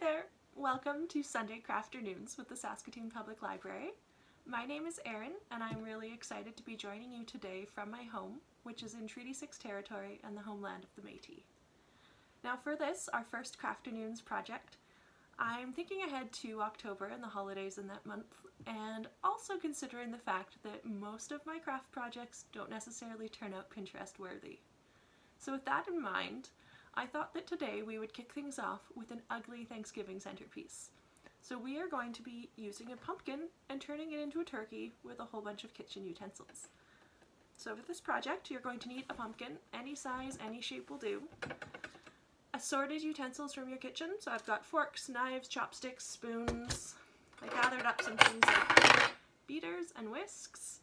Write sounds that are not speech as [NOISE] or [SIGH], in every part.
there! Welcome to Sunday Crafternoons with the Saskatoon Public Library. My name is Erin and I'm really excited to be joining you today from my home, which is in Treaty 6 territory and the homeland of the Métis. Now for this, our first Crafternoons project, I'm thinking ahead to October and the holidays in that month, and also considering the fact that most of my craft projects don't necessarily turn out Pinterest worthy. So with that in mind, I thought that today we would kick things off with an ugly Thanksgiving centerpiece. So we are going to be using a pumpkin and turning it into a turkey with a whole bunch of kitchen utensils. So for this project you're going to need a pumpkin, any size, any shape will do. Assorted utensils from your kitchen, so I've got forks, knives, chopsticks, spoons. I gathered up some things like beaters and whisks.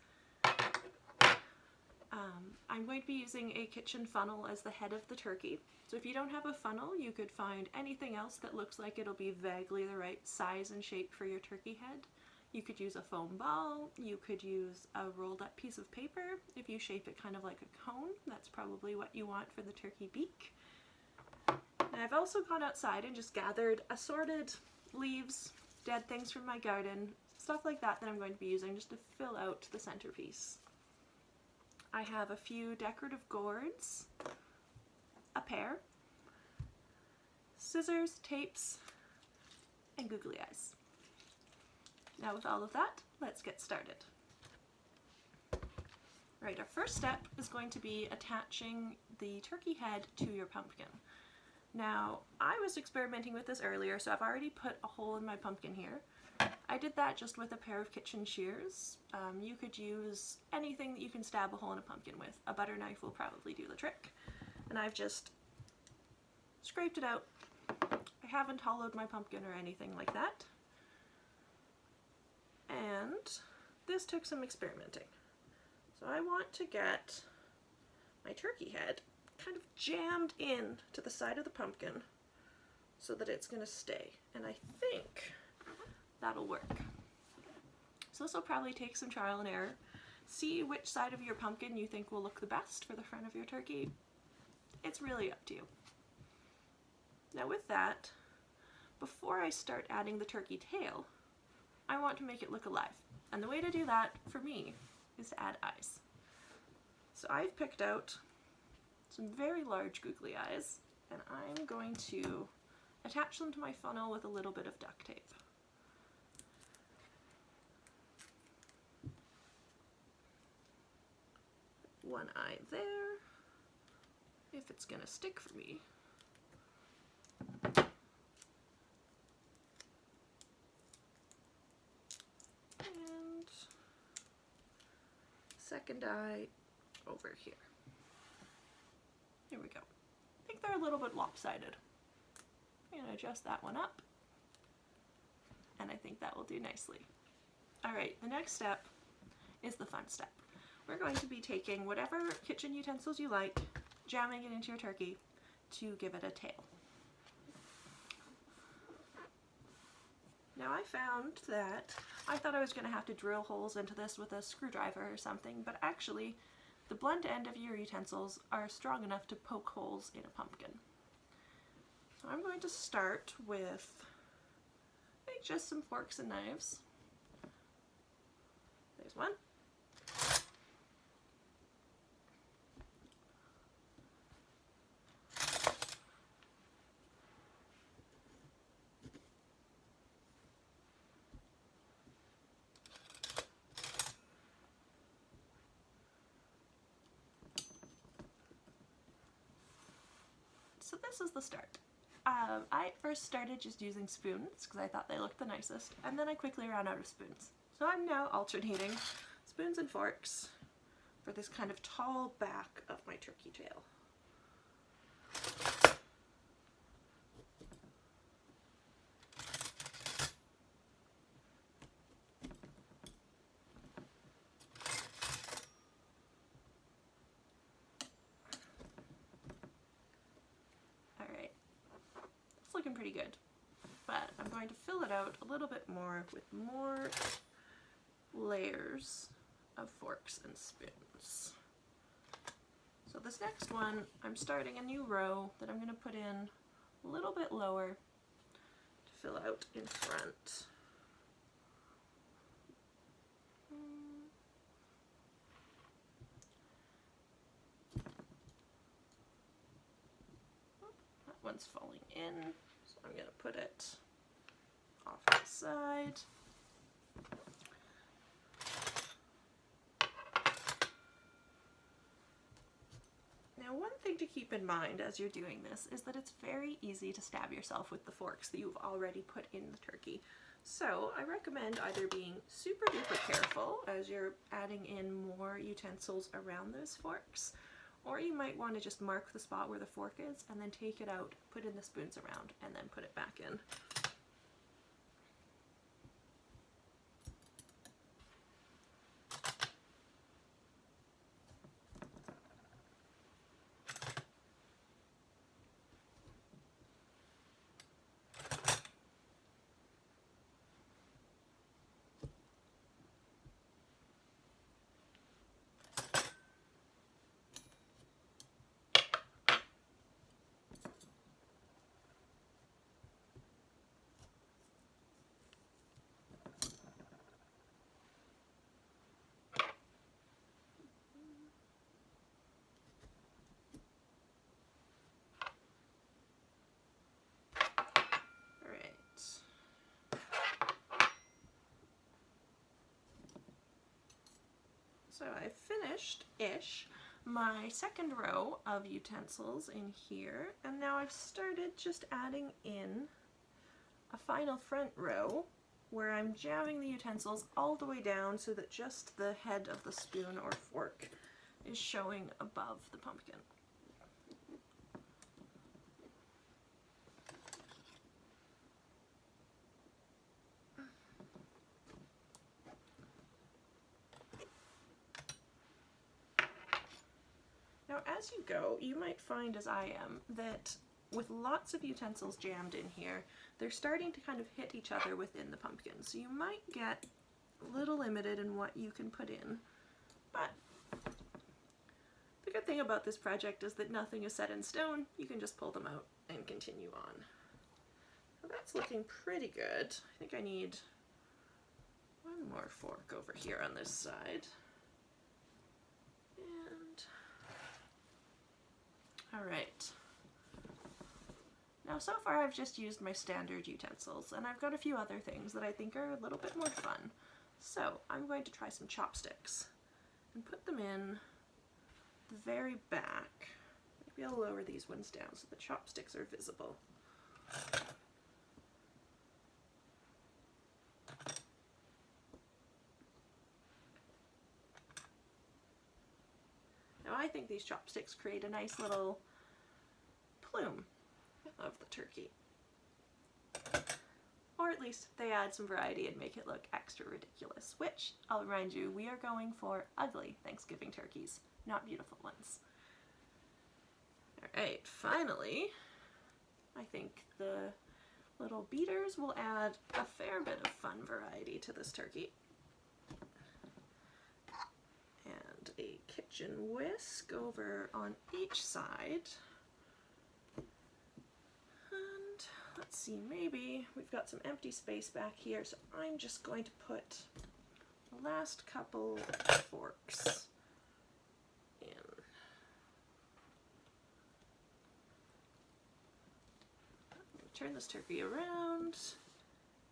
Um, I'm going to be using a kitchen funnel as the head of the turkey. So if you don't have a funnel, you could find anything else that looks like it'll be vaguely the right size and shape for your turkey head. You could use a foam ball, you could use a rolled up piece of paper. If you shape it kind of like a cone, that's probably what you want for the turkey beak. And I've also gone outside and just gathered assorted leaves, dead things from my garden, stuff like that that I'm going to be using just to fill out the centerpiece. I have a few decorative gourds, a pear, scissors, tapes, and googly eyes. Now with all of that, let's get started. Right, our first step is going to be attaching the turkey head to your pumpkin. Now, I was experimenting with this earlier, so I've already put a hole in my pumpkin here. I did that just with a pair of kitchen shears. Um, you could use anything that you can stab a hole in a pumpkin with. A butter knife will probably do the trick. And I've just scraped it out. I haven't hollowed my pumpkin or anything like that. And this took some experimenting. So I want to get my turkey head kind of jammed in to the side of the pumpkin so that it's going to stay. And I think that'll work. So this will probably take some trial and error. See which side of your pumpkin you think will look the best for the front of your turkey. It's really up to you. Now with that, before I start adding the turkey tail, I want to make it look alive. And the way to do that, for me, is to add eyes. So I've picked out some very large googly eyes, and I'm going to attach them to my funnel with a little bit of duct tape. One eye there, if it's gonna stick for me. And second eye over here. Here we go. I think they're a little bit lopsided. I'm to adjust that one up. And I think that will do nicely. Alright, the next step is the fun step. We're going to be taking whatever kitchen utensils you like, jamming it into your turkey to give it a tail. Now I found that I thought I was going to have to drill holes into this with a screwdriver or something, but actually the blunt end of your utensils are strong enough to poke holes in a pumpkin. So I'm going to start with just some forks and knives. There's one. So this is the start. Um, I first started just using spoons because I thought they looked the nicest and then I quickly ran out of spoons. So I'm now alternating spoons and forks for this kind of tall back of my turkey tail. looking pretty good. But I'm going to fill it out a little bit more with more layers of forks and spoons. So this next one, I'm starting a new row that I'm going to put in a little bit lower to fill out in front. That one's falling in, I'm going to put it off the side. Now one thing to keep in mind as you're doing this is that it's very easy to stab yourself with the forks that you've already put in the turkey. So I recommend either being super duper careful as you're adding in more utensils around those forks, or you might want to just mark the spot where the fork is and then take it out, put in the spoons around, and then put it back in. So I finished-ish my second row of utensils in here, and now I've started just adding in a final front row where I'm jamming the utensils all the way down so that just the head of the spoon or fork is showing above the pumpkin. As you go, you might find, as I am, that with lots of utensils jammed in here, they're starting to kind of hit each other within the pumpkin. So you might get a little limited in what you can put in. But the good thing about this project is that nothing is set in stone. You can just pull them out and continue on. That's looking pretty good. I think I need one more fork over here on this side. Alright. Now so far I've just used my standard utensils and I've got a few other things that I think are a little bit more fun. So I'm going to try some chopsticks and put them in the very back. Maybe I'll lower these ones down so the chopsticks are visible. I think these chopsticks create a nice little plume of the turkey. Or at least they add some variety and make it look extra ridiculous, which, I'll remind you, we are going for ugly Thanksgiving turkeys, not beautiful ones. Alright, finally, I think the little beaters will add a fair bit of fun variety to this turkey. And kitchen whisk over on each side. And let's see, maybe we've got some empty space back here, so I'm just going to put the last couple forks in. Turn this turkey around,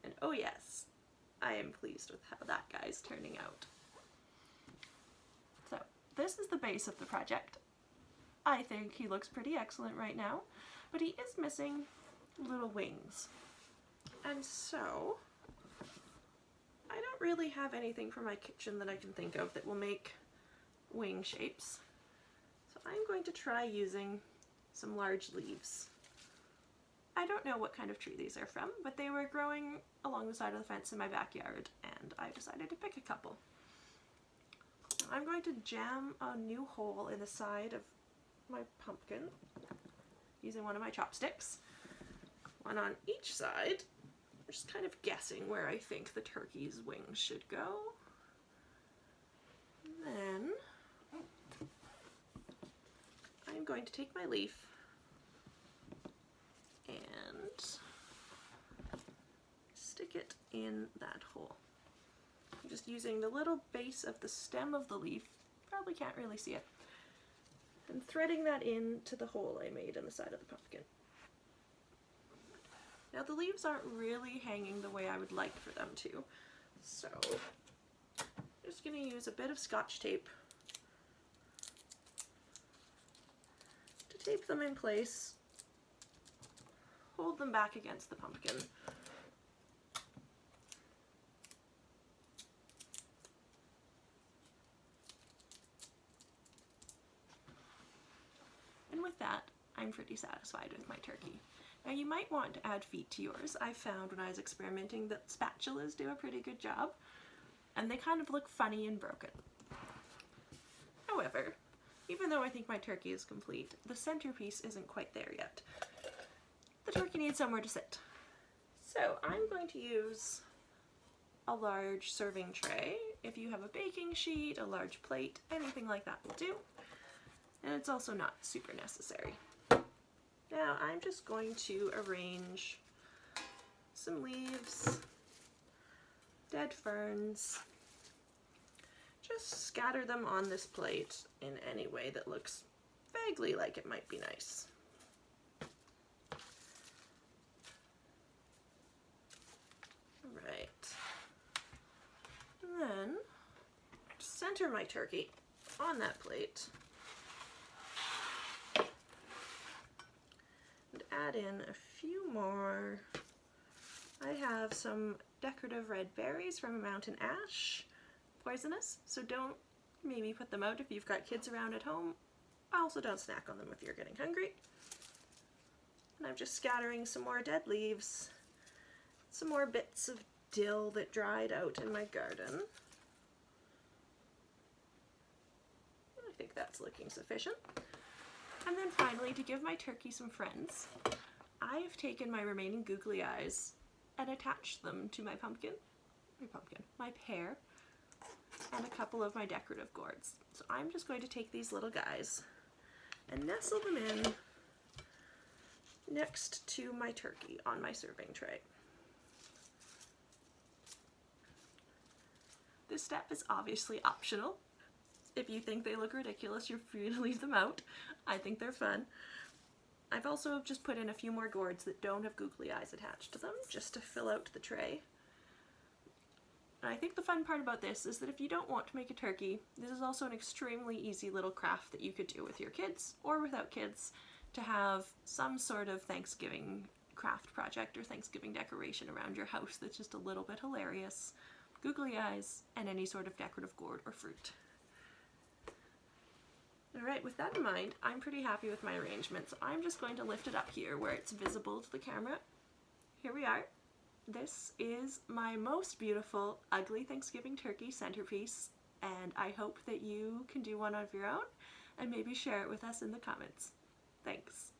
and oh yes, I am pleased with how that guy's turning out. This is the base of the project. I think he looks pretty excellent right now, but he is missing little wings. And so, I don't really have anything for my kitchen that I can think of that will make wing shapes. So I'm going to try using some large leaves. I don't know what kind of tree these are from, but they were growing along the side of the fence in my backyard, and I decided to pick a couple. I'm going to jam a new hole in the side of my pumpkin using one of my chopsticks one on each side. I'm just kind of guessing where I think the turkey's wings should go. then I'm going to take my leaf and stick it in that hole. I'm just using the little base of the stem of the leaf, probably can't really see it, and threading that into the hole I made in the side of the pumpkin. Now the leaves aren't really hanging the way I would like for them to, so I'm just going to use a bit of scotch tape to tape them in place, hold them back against the pumpkin. And with that, I'm pretty satisfied with my turkey. Now you might want to add feet to yours. I found when I was experimenting that spatulas do a pretty good job and they kind of look funny and broken. However, even though I think my turkey is complete, the centerpiece isn't quite there yet. The turkey needs somewhere to sit. So I'm going to use a large serving tray. If you have a baking sheet, a large plate, anything like that will do. And it's also not super necessary. Now I'm just going to arrange some leaves, dead ferns, just scatter them on this plate in any way that looks vaguely like it might be nice. Right. And then center my turkey on that plate. Add in a few more. I have some decorative red berries from a mountain ash, poisonous, so don't maybe put them out if you've got kids around at home. Also don't snack on them if you're getting hungry. And I'm just scattering some more dead leaves, some more bits of dill that dried out in my garden. I think that's looking sufficient. And then finally, to give my turkey some friends, I've taken my remaining googly eyes and attached them to my pumpkin, my pumpkin, my pear, and a couple of my decorative gourds. So I'm just going to take these little guys and nestle them in next to my turkey on my serving tray. This step is obviously optional, if you think they look ridiculous, you're free to [LAUGHS] leave them out. I think they're fun. I've also just put in a few more gourds that don't have googly eyes attached to them, just to fill out the tray. And I think the fun part about this is that if you don't want to make a turkey, this is also an extremely easy little craft that you could do with your kids or without kids to have some sort of Thanksgiving craft project or Thanksgiving decoration around your house that's just a little bit hilarious, googly eyes, and any sort of decorative gourd or fruit. Alright, with that in mind, I'm pretty happy with my arrangement, so I'm just going to lift it up here where it's visible to the camera. Here we are. This is my most beautiful ugly Thanksgiving turkey centerpiece, and I hope that you can do one of your own and maybe share it with us in the comments. Thanks.